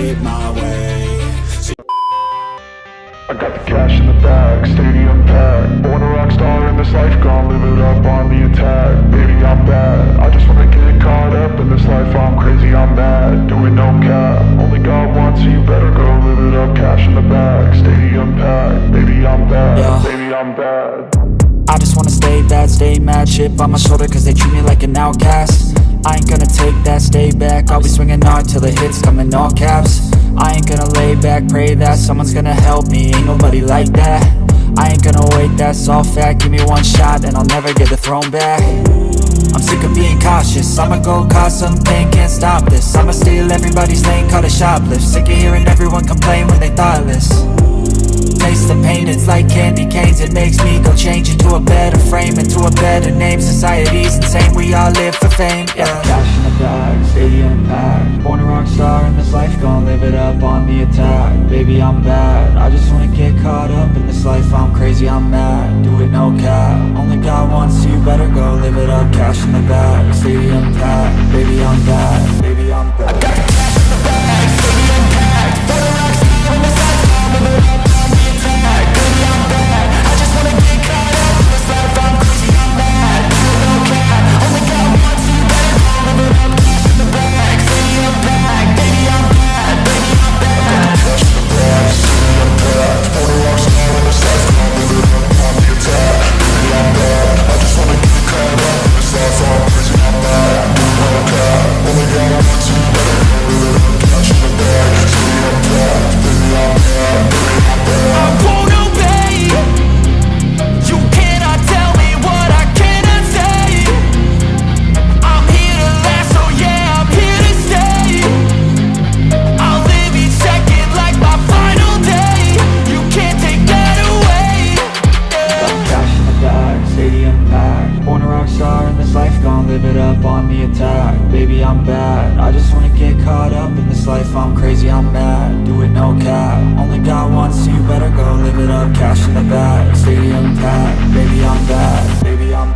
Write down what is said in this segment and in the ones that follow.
shit my way. I got the cash in the bag, stadium packed. Born a rock star in this life, gon' live it up on the attack. Baby, I'm bad, I just wanna get caught up in this life. I'm crazy, I'm mad, doing no cap. Only got one, so you better go live it up. Cash in the bag, stadium packed. Baby, I'm bad, Yeah. baby, I'm bad. I just wanna stay bad, stay mad. Chip on my shoulder cause they treat me like an outcast I ain't gonna take that, stay back. I'll be swinging hard till the hits come in all caps. I ain't gonna lay back, pray that Someone's gonna help me, ain't nobody like that. I ain't gonna wait, that's all fact. Give me one shot and I'll never get the throne back. I'm sick of being cautious. I'ma go cause something, can't stop this. I'ma steal everybody's lane, call it shoplift. Sick of hearing everyone complain when they thoughtless Taste the pain, it's like candy canes. It makes me go change into a better frame Into a better name, society's insane. We all live for fame, yeah. Cash in the bag, stadium packed. Born a rock star in this life, gon' live it up on the attack. Baby, I'm bad, I just wanna get caught up in this life. I'm crazy, I'm mad, do it no cap. Only got one, so you. Better go live it up. Cash in the bag, stadium packed. Baby, I'm bad, baby, I'm bad I'm bad, I just wanna get caught up in this life. I'm crazy, I'm mad, do it no cap. Only got one, so you better go live it up. Cash in the bag, stadium packed. Baby, I'm bad, baby, I'm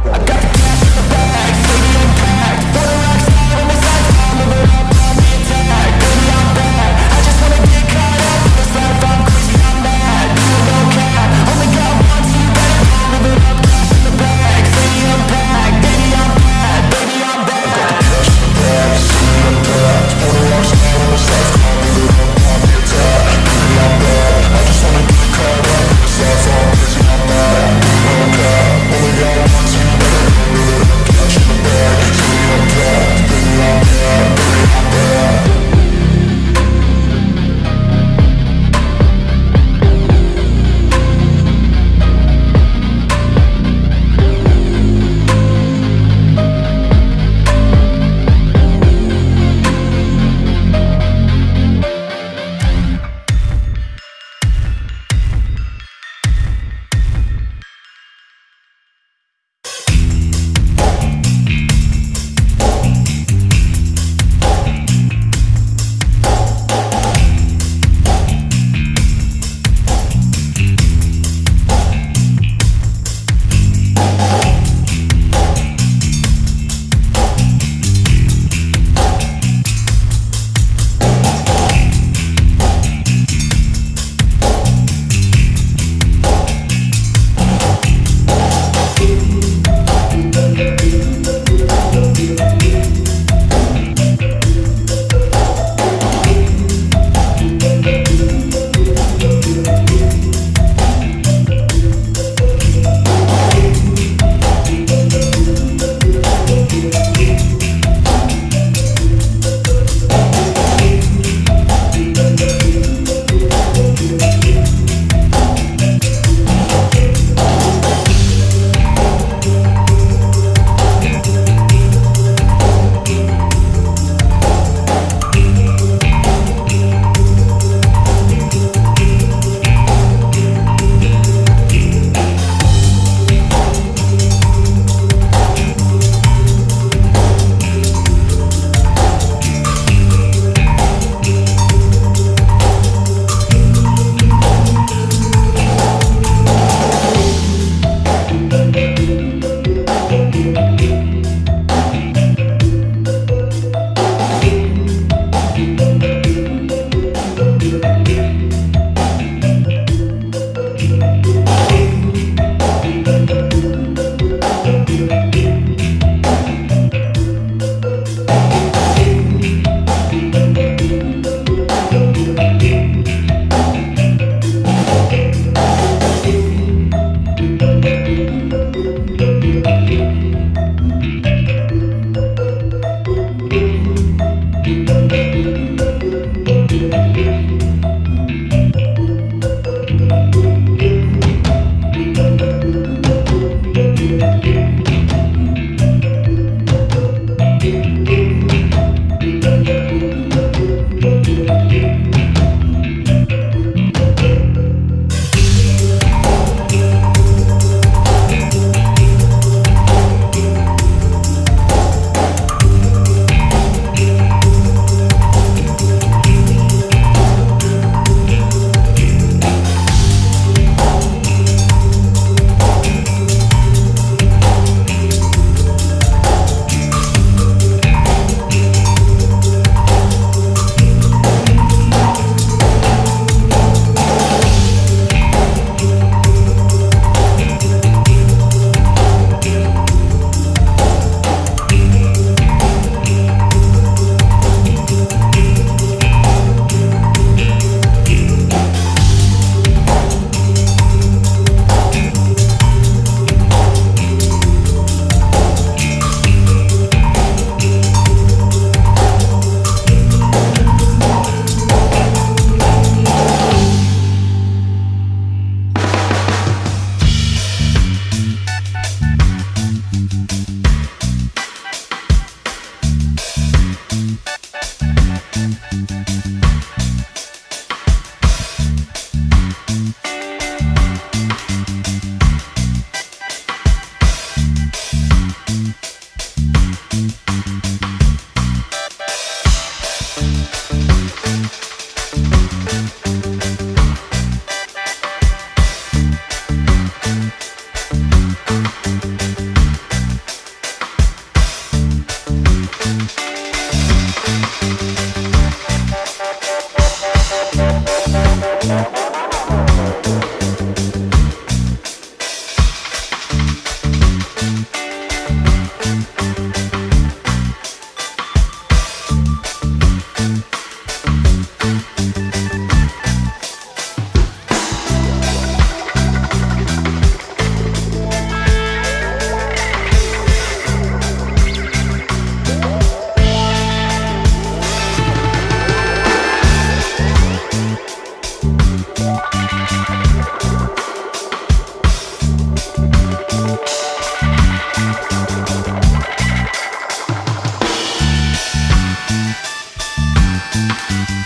Thank